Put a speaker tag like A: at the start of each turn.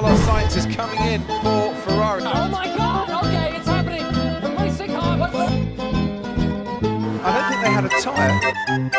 A: Carlos Sainz is coming in for Ferrari.
B: Oh my god, okay, it's happening. The racing car.
A: I don't think they had a tyre.